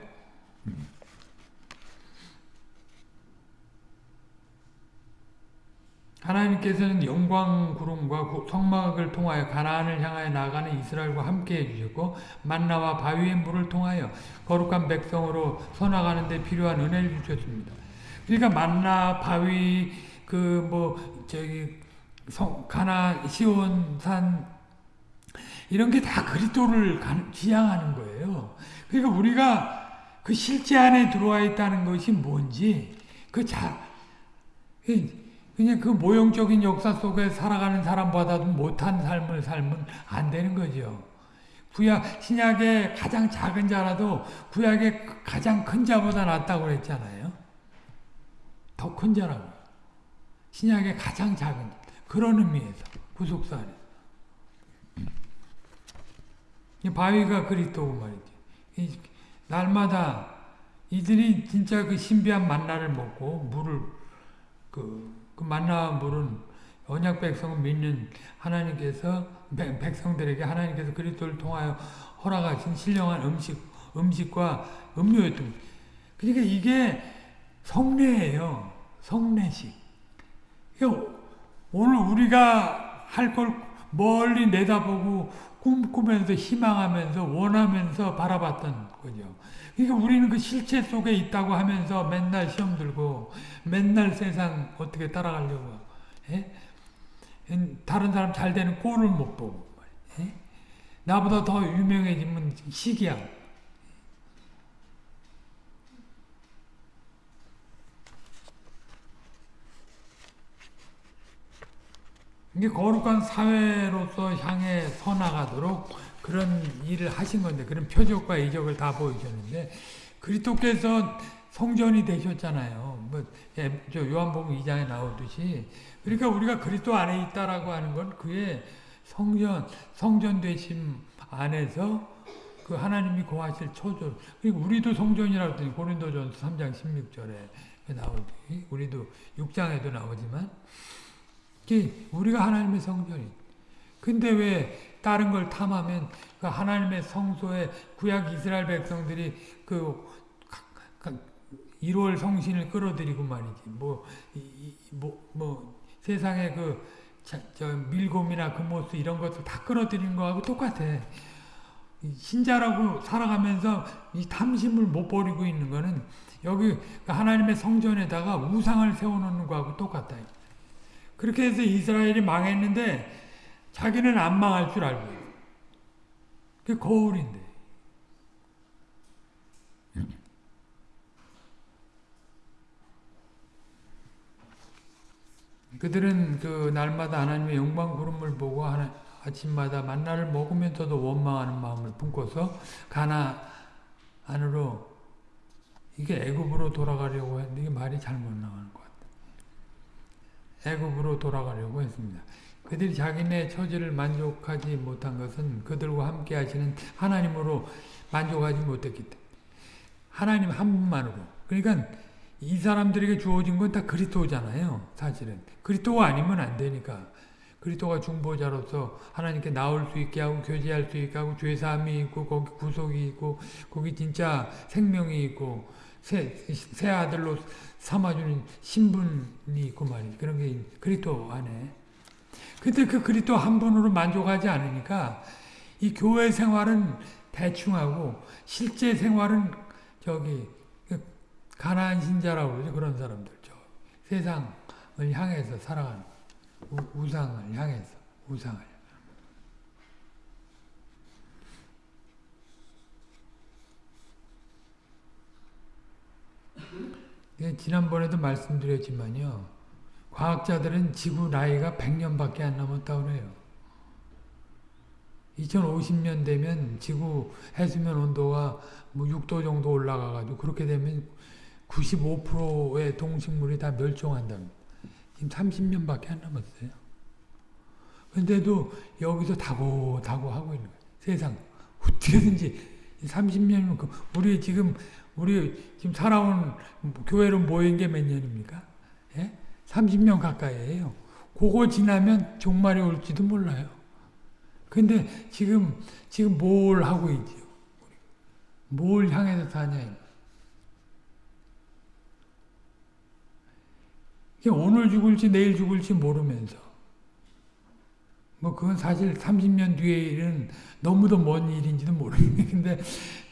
하나님께서는 영광 구름과 성막을 통하여 가나안을 향하여 나가는 이스라엘과 함께 해주셨고 만나와 바위의 물을 통하여 거룩한 백성으로 서나가는 데 필요한 은혜를 주셨습니다. 그러니까 만나 바위 그 뭐 저기 성 가나 시온산 이런 게 다 그리스도를 지향하는 거예요. 그러니까 우리가 그 실제 안에 들어와 있다는 것이 뭔지 그 자, 그냥 그 모형적인 역사 속에 살아가는 사람보다도 못한 삶을 살면 안 되는 거죠. 구약, 신약의 가장 작은 자라도 구약의 가장 큰 자보다 낫다고 그랬잖아요. 더 큰 자라고. 신약의 가장 작은 그런 의미에서 구속사 안에서. 바위가 그리스도고 말이지. 날마다 이들이 진짜 그 신비한 만나를 먹고 물을 그, 그 만나 물은 언약 백성을 믿는 하나님께서 백 성들에게 하나님께서 그리스도를 통하여 허락하신 신령한 음식 음식과 음료였던 그러니까 이게 성례예요. 성례식. 그러니까 오늘 우리가 할 걸 멀리 내다보고 꿈꾸면서 희망하면서 원하면서 바라봤던 거죠. 그러니까 우리는 그 실체 속에 있다고 하면서 맨날 시험 들고 맨날 세상 어떻게 따라가려고 예? 다른 사람 잘 되는 꼴을 못 보고 예? 나보다 더 유명해지면 시기야. 이게 거룩한 사회로서 향해 서나가도록 그런 일을 하신 건데 그런 표적과 이적을 다 보여주셨는데 그리스도께서 성전이 되셨잖아요. 뭐 예, 요한복음 2장에 나오듯이 그러니까 우리가 그리스도 안에 있다라고 하는 건 그의 성전 성전 되심 안에서 그 하나님이 거하실 초조. 그리고 우리도 성전이라고 했더니 고린도전서 3장 16절에 나오지. 우리도 6장에도 나오지만 우리가 하나님의 성전이. 근데 왜 다른 걸 탐하면 그 하나님의 성소에 구약 이스라엘 백성들이 그 1월 성신을 끌어들이고 말이지. 뭐, 뭐, 뭐, 세상에 그, 자, 저, 밀곰이나 금모스 이런 것들 다 끌어들이는 거하고 똑같아. 신자라고 살아가면서 이 탐심을 못 버리고 있는 거는 여기 하나님의 성전에다가 우상을 세워놓는 거하고 똑같다. 그렇게 해서 이스라엘이 망했는데 자기는 안 망할 줄 알고 그게 거울인데. 그들은 그 날마다 하나님의 영광 구름을 보고 하나, 아침마다 만나를 먹으면서도 원망하는 마음을 품고서 가나 안으로 이게 애굽으로 돌아가려고 했는데 이게 말이 잘못 같아요. 애굽으로 돌아가려고 했습니다. 그들이 자기네 처지를 만족하지 못한 것은 그들과 함께 하시는 하나님으로 만족하지 못했기 때문에 하나님 한 분만으로 그러니까 이 사람들에게 주어진 건 다 그리스도잖아요. 사실은 그리스도가 아니면 안 되니까 그리스도가 중보자로서 하나님께 나올 수 있게 하고 교제할 수 있게 하고 죄사함이 있고 거기 구속이 있고 거기 진짜 생명이 있고 새, 새 아들로 삼아주는 신분이 있고 말이지. 그런 게 그리스도 안에. 근데 그 그리스도 한 분으로 만족하지 않으니까 이 교회 생활은 대충하고 실제 생활은 저기 가난한 신자라고 그러죠. 그런 사람들 저 세상을 향해서 살아가는 우, 상을 향해서 우상을 지난번에도 말씀드렸지만요 과학자들은 지구 나이가 100년밖에 안 남았다고 그래요 2050년 되면 지구 해수면 온도가 뭐 6도 정도 올라가가지고 그렇게 되면 95%의 동식물이 다 멸종한답니다. 지금 30년밖에 안 남았어요. 근데도 여기서 다고 다고 하고 있는 거예요. 세상 어떻게든지 30년이면 그 우리 지금 우리 지금 살아온 교회로 모인 게 몇 년입니까? 예? 30년 가까이에요. 그거 지나면 종말이 올지도 몰라요. 근데 지금 지금 뭘 하고 있지요? 뭘 향해서 사냐? 오늘 죽을지 내일 죽을지 모르면서 뭐 그건 사실 30년 뒤의 일은 너무도 먼 일인지도 모르겠는데 근데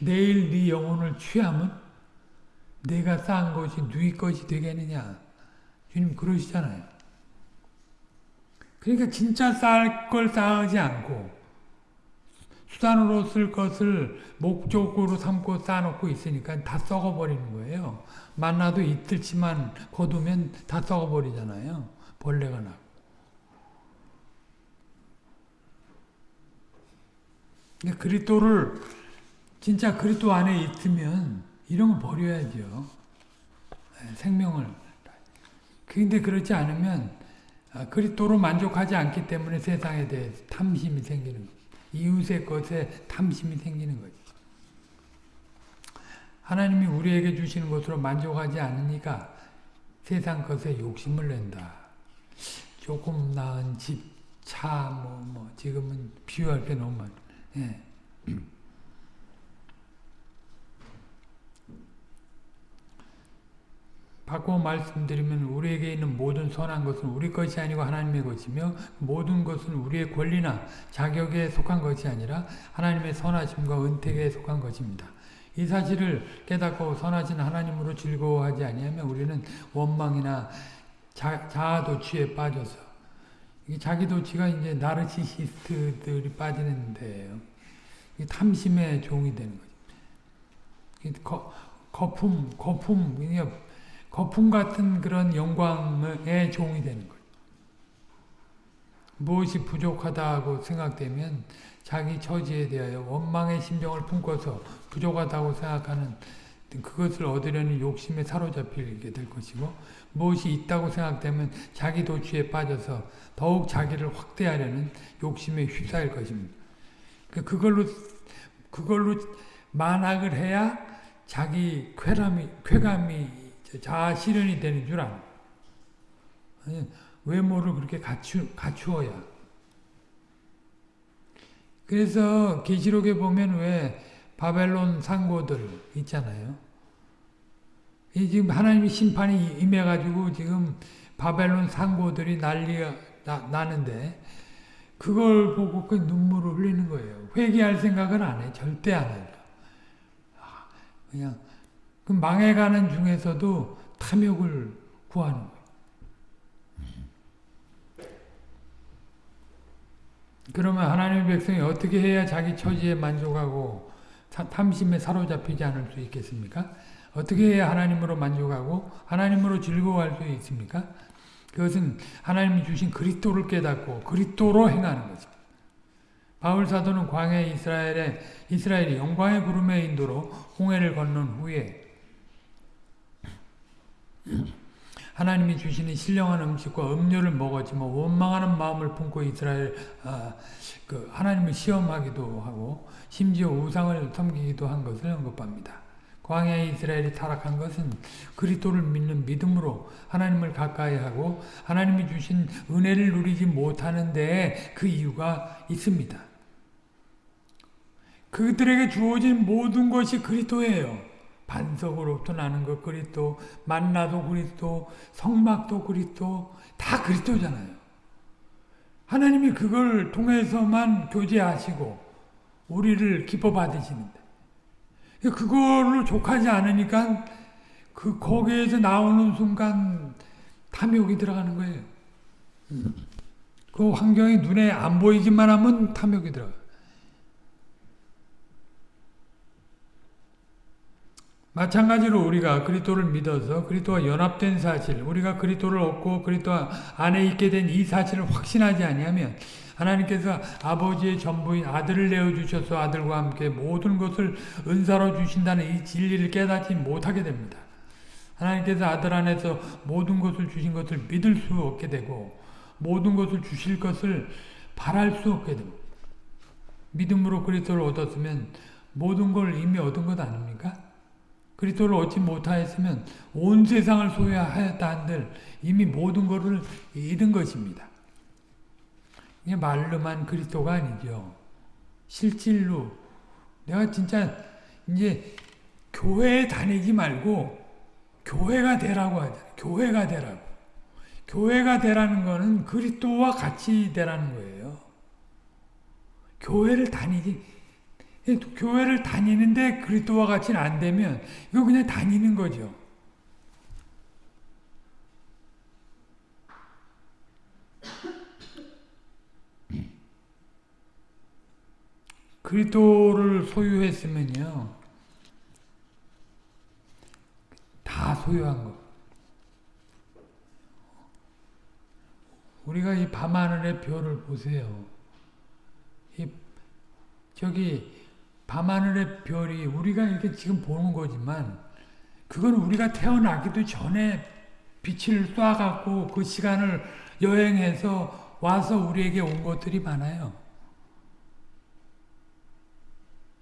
내일 네 영혼을 취하면 내가 쌓은 것이 네 것이 되겠느냐 주님 그러시잖아요 그러니까 진짜 쌓을 걸 쌓지 않고 수단으로 쓸 것을 목적으로 삼고 쌓아놓고 있으니까 다 썩어버리는 거예요. 만나도 이틀치만 거두면 다 썩어버리잖아요. 벌레가 나고. 그리스도를 진짜 그리스도 안에 있으면 이런 거 버려야죠. 네, 생명을. 근데 그렇지 않으면 아, 그리스도로 만족하지 않기 때문에 세상에 대해 탐심이 생기는 거예요. 이웃의 것에 탐심이 생기는 거죠. 하나님이 우리에게 주시는 것으로 만족하지 않으니까 세상 것에 욕심을 낸다. 조금 나은 집, 차, 뭐, 뭐, 지금은 비유할 게 너무 많 예. 바꿔 말씀드리면 우리에게 있는 모든 선한 것은 우리 것이 아니고 하나님의 것이며 모든 것은 우리의 권리나 자격에 속한 것이 아니라 하나님의 선하심과 은택에 속한 것입니다. 이 사실을 깨닫고 선하신 하나님으로 즐거워하지 아니하면 우리는 원망이나 자, 자아도취에 빠져서 자기도취가 이제 나르시시스트들이 빠지는 데예요. 탐심의 종이 되는 거죠. 거, 거품, 거품, 거품 같은 그런 영광의 종이 되는 거예요. 무엇이 부족하다고 생각되면 자기 처지에 대하여 원망의 심정을 품고서 부족하다고 생각하는 그것을 얻으려는 욕심에 사로잡히게 될 것이고 무엇이 있다고 생각되면 자기 도취에 빠져서 더욱 자기를 확대하려는 욕심에 휩싸일 것입니다. 그 그걸로 그걸로 만학을 해야 자기 쾌감이 쾌감이 자아 실현이 되는 줄 알아. 외모를 그렇게 갖추, 갖추 어야. 그래서 계시록에 보면 왜 바벨론 상고들 있잖아요. 이 지금 하나님의 심판이 임해가지고 지금 바벨론 상고들이 난리가 나, 나는데 그걸 보고 그 눈물을 흘리는 거예요. 회개할 생각은 안 해. 절대 안 해요. 아, 그냥 그 망해가는 중에서도 탐욕을 구하는 거예요. 그러면 하나님의 백성이 어떻게 해야 자기 처지에 만족하고 탐심에 사로잡히지 않을 수 있겠습니까? 어떻게 하나님으로 만족하고 하나님으로 즐거워할 수 있습니까? 그것은 하나님이 주신 그리스도를 깨닫고 그리스도로 행하는 것입니다. 바울 사도는 광해 이스라엘의 이스라엘이 영광의 구름의 인도로 홍해를 건넌 후에 하나님이 주시는 신령한 음식과 음료를 먹었지만 뭐 원망하는 마음을 품고 이스라엘 아, 그 하나님을 시험하기도 하고 심지어 우상을 섬기기도 한 것을 언급합니다. 광야의 이스라엘이 타락한 것은 그리스도를 믿는 믿음으로 하나님을 가까이 하고 하나님이 주신 은혜를 누리지 못하는 데에 그 이유가 있습니다. 그들에게 주어진 모든 것이 그리스도예요. 반석으로부터 나는 것 그리스도, 만나도 그리스도, 성막도 그리스도, 다 그리스도잖아요. 하나님이 그걸 통해서만 교제하시고 우리를 기뻐 받으시는데 그걸로 족하지 않으니까 그 거기에서 나오는 순간 탐욕이 들어가는 거예요. 그 환경이 눈에 안 보이기만 하면 탐욕이 들어가. 마찬가지로 우리가 그리스도를 믿어서 그리스도와 연합된 사실, 우리가 그리스도를 얻고 그리스도 안에 있게 된 이 사실을 확신하지 아니하면 하나님께서 아버지의 전부인 아들을 내어 주셔서 아들과 함께 모든 것을 은사로 주신다는 이 진리를 깨닫지 못하게 됩니다. 하나님께서 아들 안에서 모든 것을 주신 것을 믿을 수 없게 되고 모든 것을 주실 것을 바랄 수 없게 됩니다. 믿음으로 그리스도를 얻었으면 모든 걸 이미 얻은 것 아닙니까? 그리스도를 얻지 못하였으면 온 세상을 소유하였다 한들 이미 모든 것을 잃은 것입니다. 이게 말로만 그리스도가 아니죠. 실질로 내가 진짜 이제 교회에 다니지 말고 교회가 되라고 하잖아요. 교회가 되라고. 교회가 되라는 거는 그리스도와 같이 되라는 거예요. 교회를 다니지 교회를 다니는데 그리스도와 같이는 안 되면 이거 그냥 다니는 거죠. 그리스도를 소유했으면요. 다 소유한 거. 우리가 이 밤하늘의 별을 보세요. 이 저기 밤하늘의 별이 우리가 이렇게 지금 보는 거지만 그건 우리가 태어나기도 전에 빛을 쏴갖고 그 시간을 여행해서 와서 우리에게 온 것들이 많아요.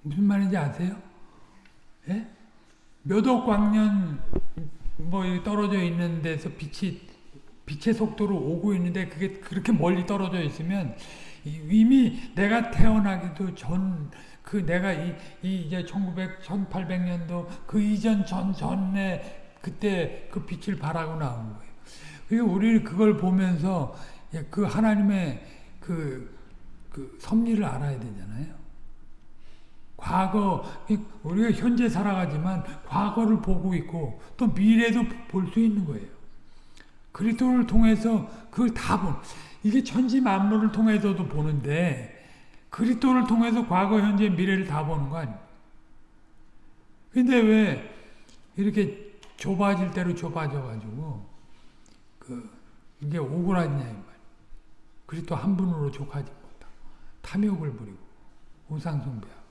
무슨 말인지 아세요? 예? 몇억 광년 뭐 떨어져 있는 데서 빛이 빛의 속도로 오고 있는데 그게 그렇게 멀리 떨어져 있으면 이미 내가 태어나기도 전 그 내가 이, 이 이제 1900, 1800년도 그 이전 전 전에 그때 그 빛을 발하고 나온 거예요. 그리고 우리 그걸 보면서 그 하나님의 그, 그 섭리를 알아야 되잖아요. 과거 우리가 현재 살아가지만 과거를 보고 있고 또 미래도 볼 수 있는 거예요. 그리스도를 통해서 그걸 다 본. 이게 천지 만물을 통해서도 보는데 그리스도를 통해서 과거, 현재, 미래를 다 보는 거 아니에요. 근데 왜 이렇게 좁아질 대로 좁아져 가지고 그 이게 오그라지냐 이 말. 그리스도 한 분으로 족하지 못하고 탐욕을 부리고 우상 숭배하고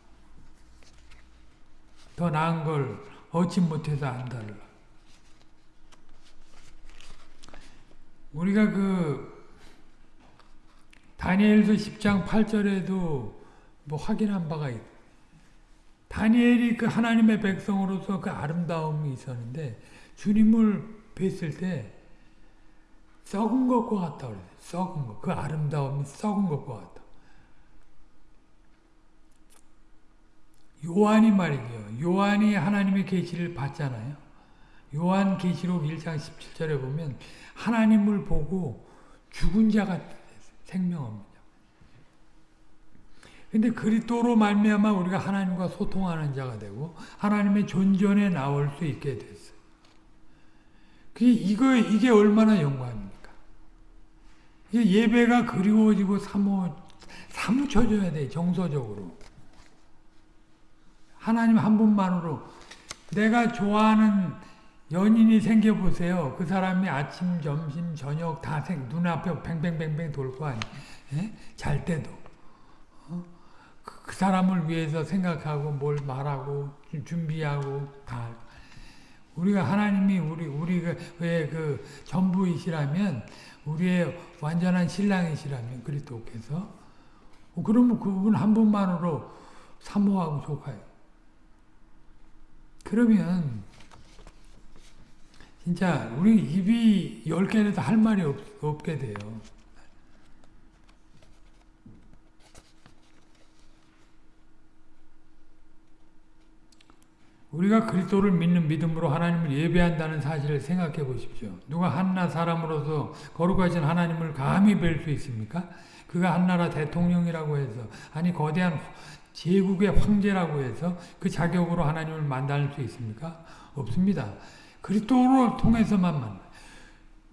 더 나은 걸 얻지 못해서 안달을 우리가 그 다니엘서 10장 8절에도 뭐 확인한 바가 있 다니엘이 그 하나님의 백성으로서 그 아름다움이 있었는데 주님을 뵀을 때 썩은 것과 같다 그래요. 썩은 것. 그 아름다움이 썩은 것과 같다. 요한이 말이죠. 요한이 하나님의 계시를 봤잖아요. 요한 계시록 1장 17절에 보면 하나님을 보고 죽은 자가 생명합니다. 근데 그리스도로 말미암아 우리가 하나님과 소통하는 자가 되고 하나님의 존전에 나올 수 있게 됐어요. 그 이거 이게 얼마나 영광입니까? 예배가 그리워지고 사모 사무쳐줘야 돼 정서적으로. 하나님 한 분만으로 내가 좋아하는 연인이 생겨보세요. 그 사람이 아침, 점심, 저녁 다 생, 눈앞에 뱅뱅뱅뱅 돌 거 아니에요. 예? 잘 때도. 어? 그, 그, 사람을 위해서 생각하고 뭘 말하고 준비하고 다. 우리가 하나님이 우리, 우리의 그 전부이시라면 우리의 완전한 신랑이시라면 그리스도께서 그러면 그분 한 분만으로 사모하고 속아요. 그러면 진짜 우리 입이 열 개라도 할 말이 없, 없게 돼요. 우리가 그리스도를 믿는 믿음으로 하나님을 예배한다는 사실을 생각해 보십시오. 누가 한나 사람으로서 거룩하신 하나님을 감히 뵐 수 있습니까? 그가 한나라 대통령이라고 해서 아니 거대한 제국의 황제라고 해서 그 자격으로 하나님을 만날 수 있습니까? 없습니다. 그리스도를 통해서만 만나.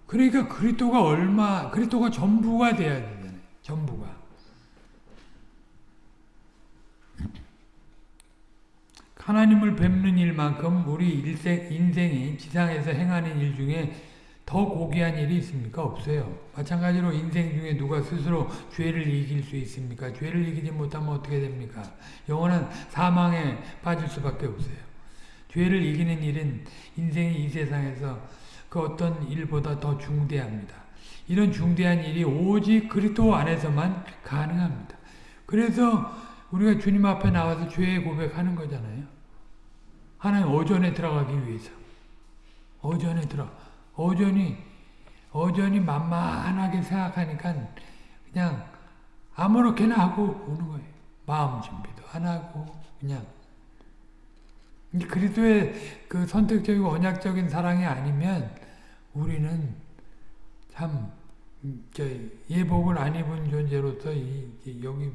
그러니까 그리스도가 얼마, 그리스도가 전부가 돼야 되잖아요. 전부가. 하나님을 뵙는 일만큼 우리 일생, 인생이 지상에서 행하는 일 중에 더 고귀한 일이 있습니까? 없어요. 마찬가지로 인생 중에 누가 스스로 죄를 이길 수 있습니까? 죄를 이기지 못하면 어떻게 됩니까? 영원한 사망에 빠질 수밖에 없어요. 죄를 이기는 일은 인생이 이 세상에서 그 어떤 일보다 더 중대합니다. 이런 중대한 일이 오직 그리스도 안에서만 가능합니다. 그래서 우리가 주님 앞에 나와서 죄의 고백하는 거잖아요. 하나님 어전에 들어가기 위해서. 어전에 들어. 어전이 어전이 만만하게 생각하니까 그냥 아무렇게나 하고 오는 거예요. 마음 준비도 안 하고 그냥 그리스도의 그 선택적이고 언약적인 사랑이 아니면 우리는 참 예복을 안 입은 존재로서 이, 여기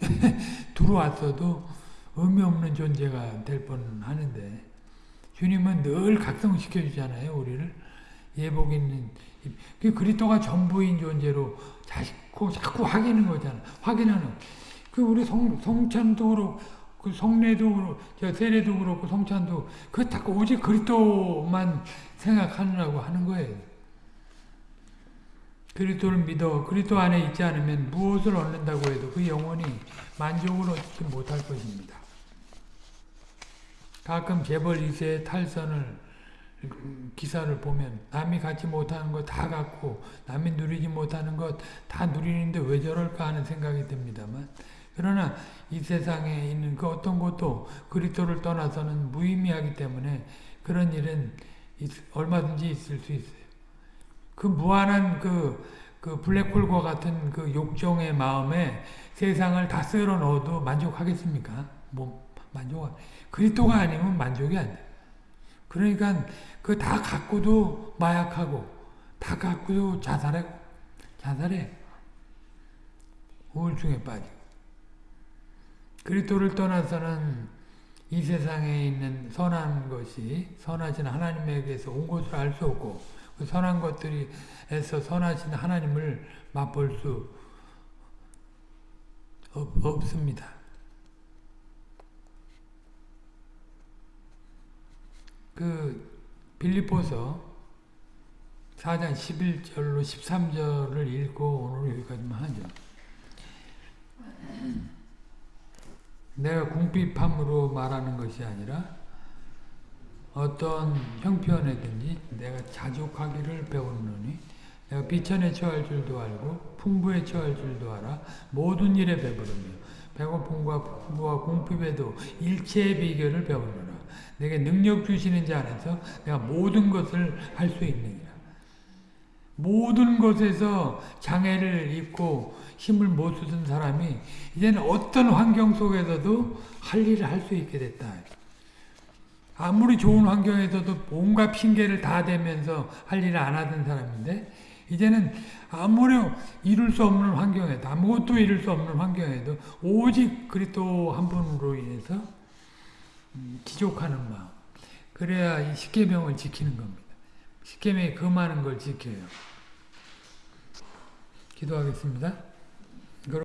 들어왔어도 의미 없는 존재가 될 뻔하는데 주님은 늘 각성시켜 주잖아요 우리를 예복 있는 그 그리스도가 전부인 존재로 자꾸 자꾸 확인하는 거잖아. 확인하는. 그 우리 성 성찬도 그렇고 그 성례도 그렇고 저 세례도 그렇고 성찬도 그다 오직 그리스도만 생각하느라고 하는 거예요. 그리스도를 믿어 그리스도 안에 있지 않으면 무엇을 얻는다고 해도 그 영혼이 만족을 얻지 못할 것입니다. 가끔 재벌 2세의 탈선을 기사를 보면 남이 갖지 못하는 거 다 갖고 남이 누리지 못하는 것 다 누리는데 왜 저럴까 하는 생각이 듭니다만 그러나 이 세상에 있는 그 어떤 것도 그리스도를 떠나서는 무의미하기 때문에 그런 일은 얼마든지 있을 수 있어요. 그 무한한 그, 그 블랙홀과 같은 그 욕정의 마음에 세상을 다 쓸어 넣어도 만족하겠습니까? 뭐 만족 그리스도가 아니면 만족이 안 돼. 그러니까 그 다 갖고도 마약하고 다 갖고도 자살해 자살해 우울증에 빠지고 그리스도를 떠나서는 이 세상에 있는 선한 것이 선하신 하나님에게서 온 것을 알 수 없고 그 선한 것들이에서 선하신 하나님을 맛볼 수 없, 없습니다. 그 빌리포서 4장 11절로 13절을 읽고 오늘 여기까지만 하죠. 내가 궁핍함으로 말하는 것이 아니라 어떤 형편에든지 내가 자족하기를 배웠노니 내가 비천에 처할 줄도 알고 풍부에 처할 줄도 알아 모든 일에 배부르며 배고픔과 풍부와 궁핍에도 일체의 비결을 배우노라. 내게 능력 주시는 자 안에서 내가 모든 것을 할 수 있느니라. 모든 것에서 장애를 입고 힘을 못 쓰던 사람이 이제는 어떤 환경 속에서도 할 일을 할 수 있게 됐다. 아무리 좋은 환경에서도 온갖 핑계를 다 대면서 할 일을 안 하던 사람인데 이제는 아무리 이룰 수 없는 환경에도 아무것도 이룰 수 없는 환경에도 오직 그리스도 한 분으로 인해서 지족하는 마음. 그래야 이 십계명을 지키는 겁니다. 십계명이 금하는 걸 지켜요. 기도하겠습니다.